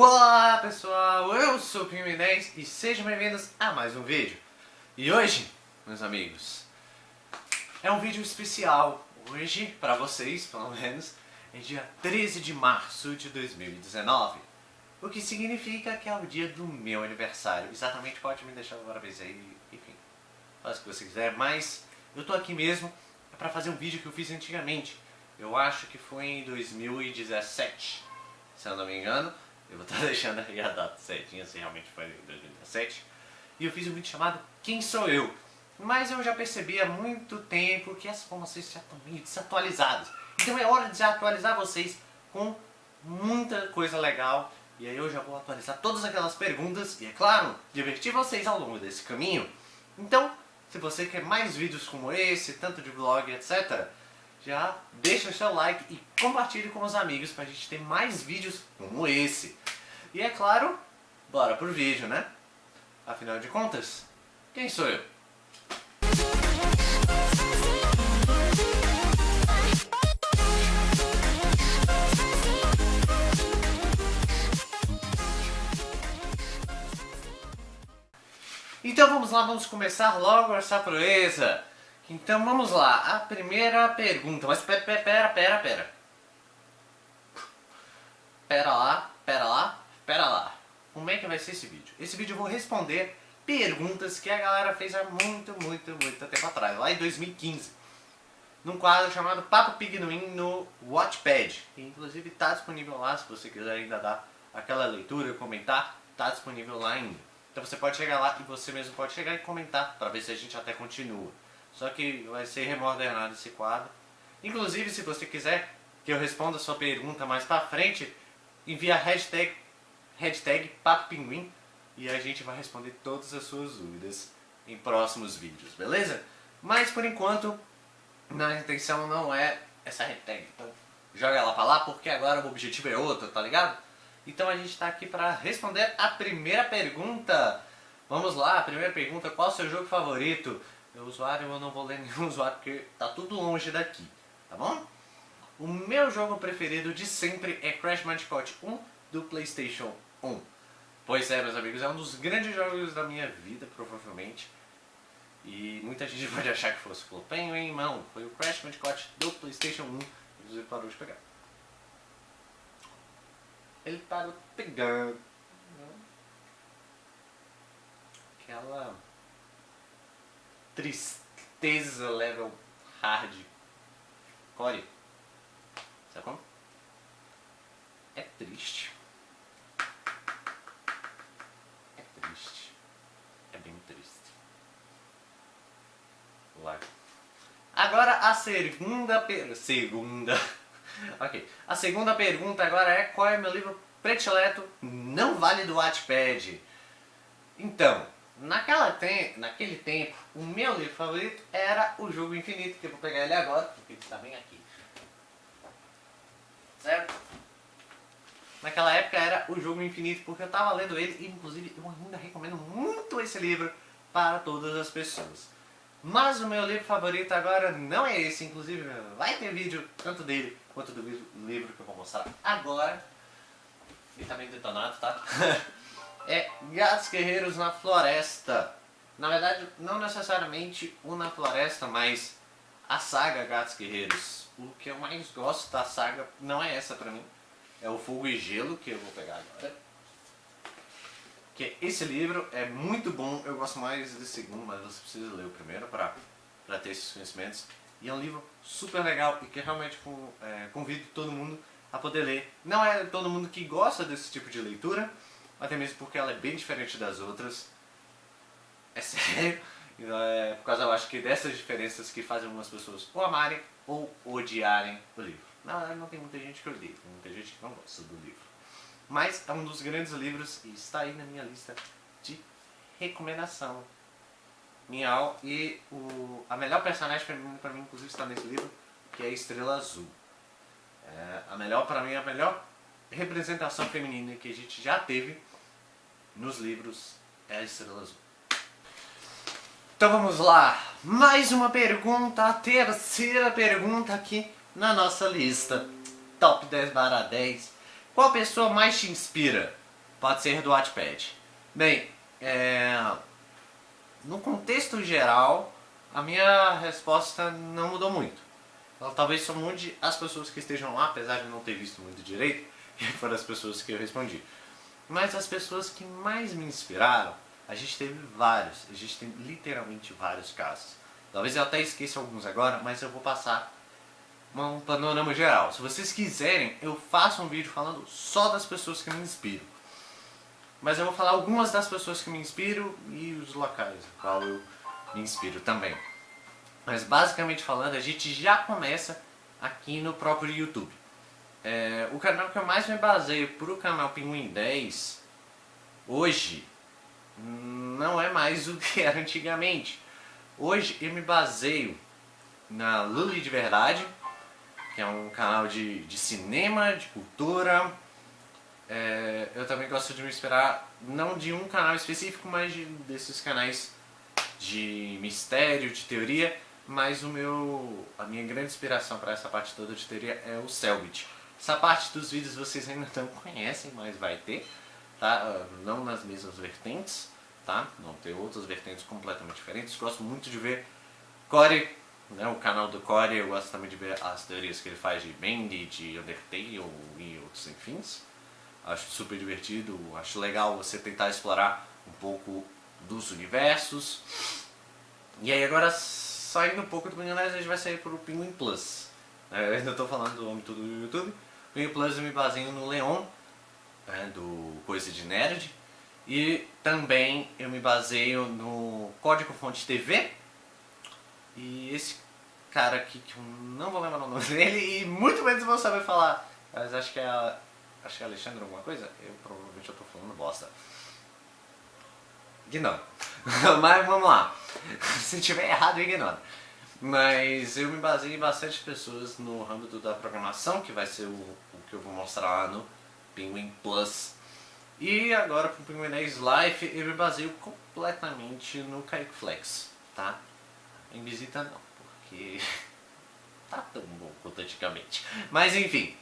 Olá pessoal, eu sou o Pinguim 10 e sejam bem-vindos a mais um vídeo. E hoje, meus amigos, é um vídeo especial. Hoje, para vocês, pelo menos, é dia 13 de março de 2019. O que significa que é o dia do meu aniversário. Exatamente, pode me deixar parabéns aí, enfim, faz o que você quiser. Mas eu tô aqui mesmo para fazer um vídeo que eu fiz antigamente. Eu acho que foi em 2017, se eu não me engano. Eu vou estar deixando aí a data certinha, se realmente foi em 2017. E eu fiz um vídeo chamado Quem Sou Eu? Mas eu já percebi há muito tempo que as informações já estão meio desatualizadas. Então é hora de atualizar vocês com muita coisa legal. E aí eu já vou atualizar todas aquelas perguntas e, é claro, divertir vocês ao longo desse caminho. Então, se você quer mais vídeos como esse, tanto de vlog, etc., já deixa o seu like e compartilhe com os amigos pra gente ter mais vídeos como esse. E é claro, bora pro vídeo, né? Afinal de contas, quem sou eu? Então vamos lá, vamos começar logo essa proeza. Então vamos lá, a primeira pergunta, mas pera, pera, pera, pera. Pera lá, pera lá, pera lá. Como é que vai ser esse vídeo? Esse vídeo eu vou responder perguntas que a galera fez há muito, muito, muito tempo atrás, lá em 2015. Num quadro chamado Papo Pignuim no Watchpad. Que inclusive está disponível lá, se você quiser ainda dar aquela leitura, comentar, está disponível lá ainda. Então você pode chegar lá e você mesmo pode chegar e comentar, para ver se a gente até continua. Só que vai ser remodernado esse quadro. Inclusive, se você quiser que eu responda a sua pergunta mais pra frente, envia a hashtag, hashtag PapoPinguim e a gente vai responder todas as suas dúvidas em próximos vídeos, beleza? Mas por enquanto, a intenção não é essa hashtag. Então joga ela pra lá porque agora o objetivo é outro, tá ligado? Então a gente tá aqui pra responder a primeira pergunta. Vamos lá, a primeira pergunta, qual o seu jogo favorito? Meu usuário eu não vou ler nenhum usuário porque tá tudo longe daqui, tá bom? O meu jogo preferido de sempre é Crash Bandicoot 1 do Playstation 1. Pois é, meus amigos, é um dos grandes jogos da minha vida, provavelmente. E muita gente pode achar que fosse o Penguin, não. Foi o Crash Bandicoot do Playstation 1. Inclusive parou de pegar. Ele parou pegando. Aquela tristeza level hard. Core. Sabe como? É triste. É triste. É bem triste. Lá. Agora a segunda per... Segunda. ok. A segunda pergunta agora é qual é meu livro predileto não vale do Wattpad? Então, Naquela te naquele tempo, o meu livro favorito era o Jogo Infinito, que eu vou pegar ele agora, porque ele está bem aqui. Certo? Naquela época era o Jogo Infinito, porque eu estava lendo ele, e inclusive eu ainda recomendo muito esse livro para todas as pessoas. Mas o meu livro favorito agora não é esse, inclusive vai ter vídeo tanto dele quanto do livro que eu vou mostrar agora. Ele tá meio detonado, tá? é Gatos Guerreiros na Floresta. Na verdade, não necessariamente o Na Floresta, mas a saga Gatos Guerreiros. O que eu mais gosto da saga não é essa pra mim. É o Fogo e Gelo, que eu vou pegar agora. Que esse livro é muito bom, eu gosto mais desse segundo, mas você precisa ler o primeiro pra, pra ter esses conhecimentos. E é um livro super legal e que realmente é, convido todo mundo a poder ler. Não é todo mundo que gosta desse tipo de leitura, até mesmo porque ela é bem diferente das outras. É sério. Então, é por causa, eu acho que dessas diferenças que fazem algumas pessoas ou amarem ou odiarem o livro. Não, não tem muita gente que odeia, tem muita gente que não gosta do livro. Mas é um dos grandes livros e está aí na minha lista de recomendação. Minha e o, a melhor personagem feminina para mim, inclusive, está nesse livro, que é Estrela Azul. É, a melhor, para mim, a melhor representação feminina que a gente já teve nos livros é a Estrela Azul. Então vamos lá, mais uma pergunta, a terceira pergunta aqui na nossa lista. Top 10 barra 10. Qual pessoa mais te inspira? pode ser do Wattpad. Bem, é... no contexto geral, a minha resposta não mudou muito. Talvez só mude as pessoas que estejam lá, apesar de não ter visto muito direito, e foram as pessoas que eu respondi. Mas as pessoas que mais me inspiraram, a gente teve vários, a gente tem literalmente vários casos. Talvez eu até esqueça alguns agora, mas eu vou passar um panorama geral. Se vocês quiserem, eu faço um vídeo falando só das pessoas que me inspiram. Mas eu vou falar algumas das pessoas que me inspiram e os locais no qual eu me inspiro também. Mas basicamente falando, a gente já começa aqui no próprio YouTube. É, o canal que eu mais me baseio para o canal Pinguim 10, hoje, não é mais o que era antigamente. Hoje eu me baseio na Luli de Verdade, que é um canal de, de cinema, de cultura, é, eu também gosto de me inspirar, não de um canal específico, mas de, desses canais de mistério, de teoria, mas o meu, a minha grande inspiração para essa parte toda de teoria é o Selbit. Essa parte dos vídeos vocês ainda não conhecem, mas vai ter, tá? Ah, não nas mesmas vertentes, tá? Vão ter outras vertentes completamente diferentes. Gosto muito de ver Core, né? o canal do Core, eu gosto também de ver as teorias que ele faz de Bend, de Undertale e outros enfins acho super divertido, acho legal você tentar explorar um pouco dos universos. E aí agora, saindo um pouco do Pinguinés, a gente vai sair para o Pinguim Plus. É, eu ainda estou falando do âmbito do YouTube. Pinguim Plus eu me baseio no Leon, né, do Coisa de Nerd. E também eu me baseio no Código Fonte TV. E esse cara aqui, que eu não vou lembrar o nome dele, e muito menos vou saber falar. Mas acho que é Acho que é Alexandre alguma coisa? Eu provavelmente eu tô falando bosta. Ignora. Mas vamos lá. Se tiver errado, ignora. Mas eu me baseei em bastante pessoas no âmbito da programação, que vai ser o, o que eu vou mostrar lá no Penguin Plus. E agora pro Penguin 10 Life eu me baseio completamente no Kaique Flex, tá? Em visita não, porque tá tão bom quanto antigamente. Mas enfim,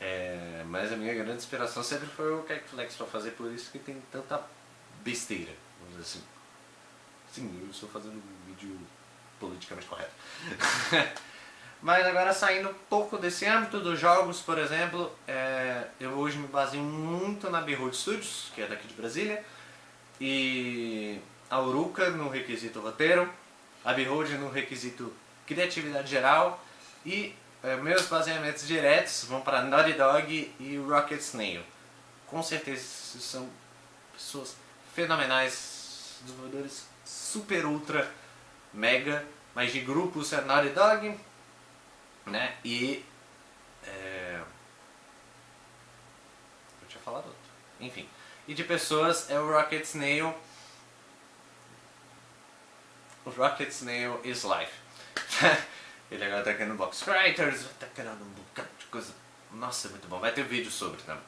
é, mas a minha grande inspiração sempre foi o Flex para fazer, por isso que tem tanta besteira, vamos dizer assim. Sim, eu estou fazendo um vídeo politicamente correto. mas agora saindo um pouco desse âmbito dos jogos, por exemplo, é, eu hoje me baseio muito na Behold Studios, que é daqui de Brasília, e a Uruka no requisito roteiro, a Behold no requisito criatividade geral e é, meus baseamentos diretos vão para Naughty Dog e Rocket Snail. Com certeza são pessoas fenomenais, desenvolvedores super ultra mega, mas de grupos é Naughty Dog, né? E é... eu tinha falado outro. Enfim, e de pessoas é o Rocket Snail. O Rocket Snail is life. Ele agora tá criando box writers, tá criando um bocado de coisa. Nossa, é muito bom. Vai ter vídeo sobre também.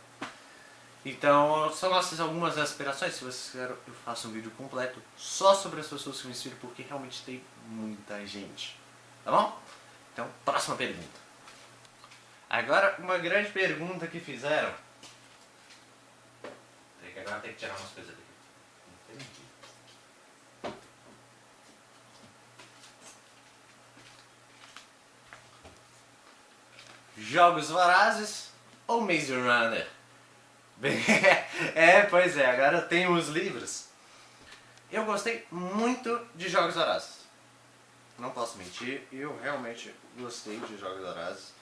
Então, são nossas algumas aspirações. Se vocês querem, eu faço um vídeo completo só sobre as pessoas que me inspiram, porque realmente tem muita gente. Tá bom? Então, próxima pergunta. Agora, uma grande pergunta que fizeram. Que agora tem que tirar umas coisas daqui. Jogos Vorazes ou Maze Runner? é, pois é, agora tem os livros. Eu gostei muito de Jogos Vorazes. Não posso mentir, eu realmente gostei de Jogos Vorazes.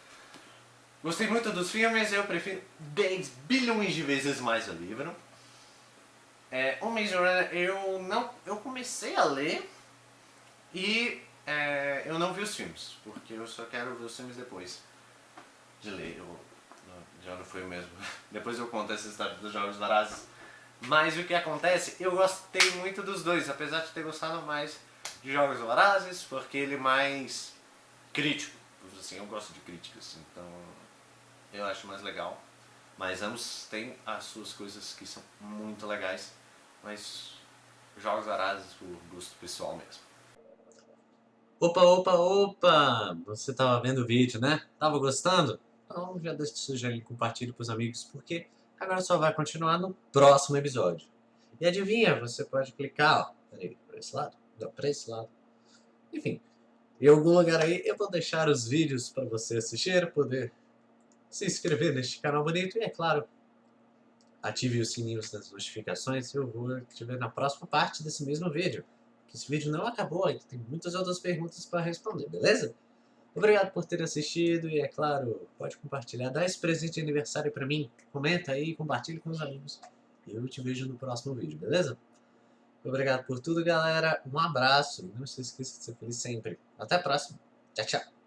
Gostei muito dos filmes, eu prefiro 10 bilhões de vezes mais o livro. É, o Maze Runner eu não eu comecei a ler e é, eu não vi os filmes, porque eu só quero ver os filmes depois de ler, eu, já não foi mesmo. Depois eu conto essa história dos Jogos Vorazes. Mas o que acontece, eu gostei muito dos dois, apesar de ter gostado mais de Jogos Vorazes, porque ele é mais crítico. Assim, eu gosto de críticas, então eu acho mais legal. Mas ambos têm as suas coisas que são muito legais, mas Jogos Vorazes por gosto pessoal mesmo. Opa, opa, opa! Você estava vendo o vídeo, né? Tava gostando? Então já deixa seu joinha, compartilhe com os amigos, porque Agora só vai continuar no próximo episódio. E adivinha, você pode clicar, ó, peraí, para esse lado, não, para esse lado. Enfim, em algum lugar aí eu vou deixar os vídeos para você assistir, poder se inscrever neste canal bonito e, é claro, ative os sininhos das notificações eu vou te ver na próxima parte desse mesmo vídeo. Que esse vídeo não acabou, ainda tem muitas outras perguntas para responder, beleza? Obrigado por ter assistido e, é claro, pode compartilhar. Dá esse presente de aniversário para mim. Comenta aí, compartilhe com os amigos. E eu te vejo no próximo vídeo, beleza? Obrigado por tudo, galera. Um abraço. Não se esqueça de ser feliz sempre. Até a próxima. Tchau, tchau.